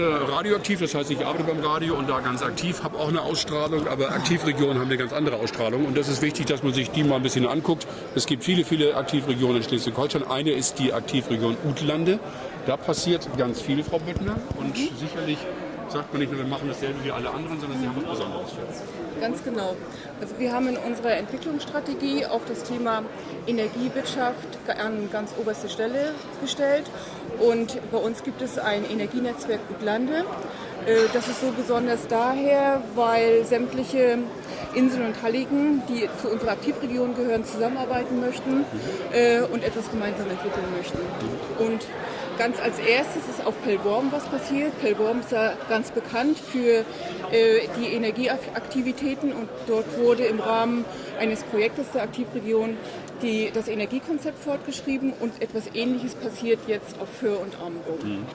äh, radioaktiv, das heißt, ich arbeite beim Radio und da ganz aktiv, habe auch eine Ausstrahlung, aber Aktivregionen haben eine ganz andere Ausstrahlung und das ist wichtig, dass man sich die mal ein bisschen anguckt. Es gibt viele, viele Aktivregionen in Schleswig-Holstein. Eine ist die Aktivregion Utlande. Da passiert ganz viel, Frau Büttner, und mhm. sicherlich sagt man nicht nur, wir machen dasselbe wie alle anderen, sondern Sie haben was Besonderes. Ganz genau. Also wir haben in unserer Entwicklungsstrategie auch das Thema Energiewirtschaft an ganz oberste Stelle gestellt. Und bei uns gibt es ein Energienetzwerk Utlande. Äh, das ist so besonders daher, weil sämtliche Inseln und Halligen, die zu unserer Aktivregion gehören, zusammenarbeiten möchten äh, und etwas gemeinsam entwickeln möchten. Und Ganz als erstes ist auf Pellworm was passiert. Pellworm ist ja ganz bekannt für äh, die Energieaktivitäten und dort wurde im Rahmen eines Projektes der Aktivregion die, das Energiekonzept fortgeschrieben und etwas Ähnliches passiert jetzt auf Föhr und Amrum. Mhm.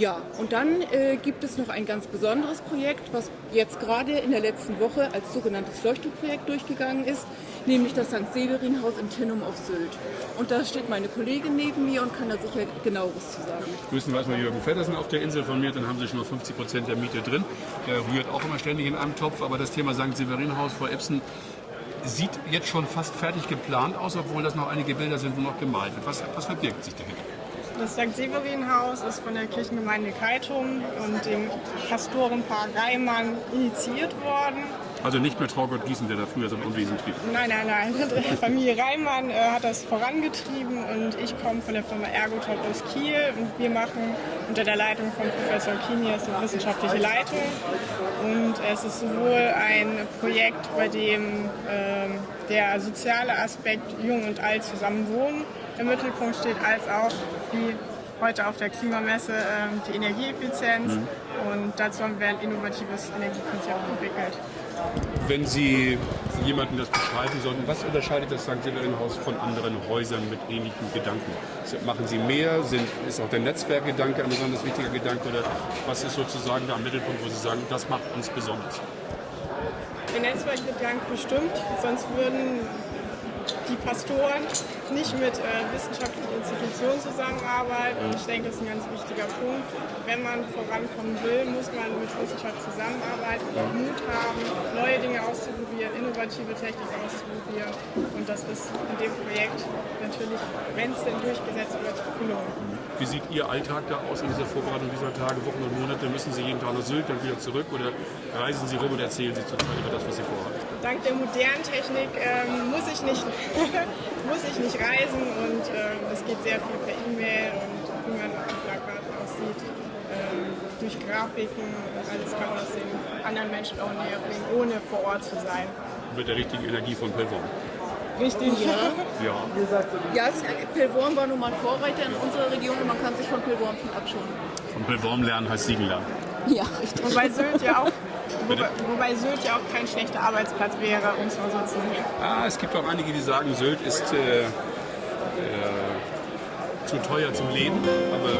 Ja, und dann äh, gibt es noch ein ganz besonderes Projekt, was jetzt gerade in der letzten Woche als sogenanntes Leuchtturmprojekt durchgegangen ist, nämlich das St. Severin-Haus in Tinnum auf Sylt. Und da steht meine Kollegin neben mir und kann da sicher genaueres zu sagen. Grüßen wir erstmal Jürgen Feddersen auf der Insel von mir, dann haben Sie schon mal 50 Prozent der Miete drin. Der rührt auch immer ständig in einem Topf, aber das Thema St. Severin-Haus, Frau Epson, sieht jetzt schon fast fertig geplant aus, obwohl das noch einige Bilder sind, wo noch gemalt wird. Was, was verbirgt sich dahinter? Das St. Severin-Haus ist von der Kirchengemeinde Keitum und dem Pastorenpaar Reimann initiiert worden. Also nicht mehr Traugott Gießen, der da früher so ein Unwesen trieb? Nein, nein, nein. Die Familie Reimann äh, hat das vorangetrieben und ich komme von der Firma Ergotop aus Kiel und wir machen unter der Leitung von Professor Kinias die wissenschaftliche Leitung. Und es ist sowohl ein Projekt, bei dem äh, der soziale Aspekt Jung und Alt zusammen wohnen im Mittelpunkt steht, als auch wie heute auf der Klimamesse ähm, die Energieeffizienz. Mhm. Und dazu haben wir ein innovatives Energiekonzept entwickelt. Wenn Sie jemandem das beschreiben sollten, was unterscheidet das St. Severin-Haus von anderen Häusern mit ähnlichen Gedanken? Machen Sie mehr? Sind, ist auch der Netzwerkgedanke ein besonders wichtiger Gedanke? Oder was ist sozusagen da am Mittelpunkt, wo Sie sagen, das macht uns besonders? Der Netzwerkgedanke bestimmt, sonst würden die Pastoren nicht mit äh, wissenschaftlichen Institutionen zusammenarbeiten. Ich denke, das ist ein ganz wichtiger Punkt. Wenn man vorankommen will, muss man mit Wissenschaft zusammenarbeiten, Mut haben, neue Dinge auszuprobieren, innovative Technik auszuprobieren. Und das ist in dem Projekt natürlich, wenn es denn durchgesetzt wird, gelungen. Wie sieht Ihr Alltag da aus in dieser Vorbereitung dieser Tage, Wochen und Monate? Müssen Sie jeden Tag nach Sylt, dann wieder zurück oder reisen Sie rum und erzählen Sie zurzeit über das, was Sie vorhaben? Dank der modernen Technik ähm, muss, ich nicht, muss ich nicht reisen und ähm, es geht sehr viel per E-Mail und wie man auf den Plakaten aussieht, ähm, durch Grafiken und alles kann man das den anderen Menschen auch näher bringen, ohne vor Ort zu sein. Mit der richtigen Energie von Pelvorm. Richtig, ja. Ja, ja Pelvorm war nun mal Vorreiter in unserer Region und man kann sich von Pelvorm viel abschauen. Von Pelvorm lernen heißt Siegen lernen. Ja, richtig. Und bei Sylt ja auch Wobei, wobei, Sylt ja auch kein schlechter Arbeitsplatz wäre, um es mal so zu sehen. Ah, es gibt auch einige, die sagen, Sylt ist äh, äh, zu teuer zum Leben, aber.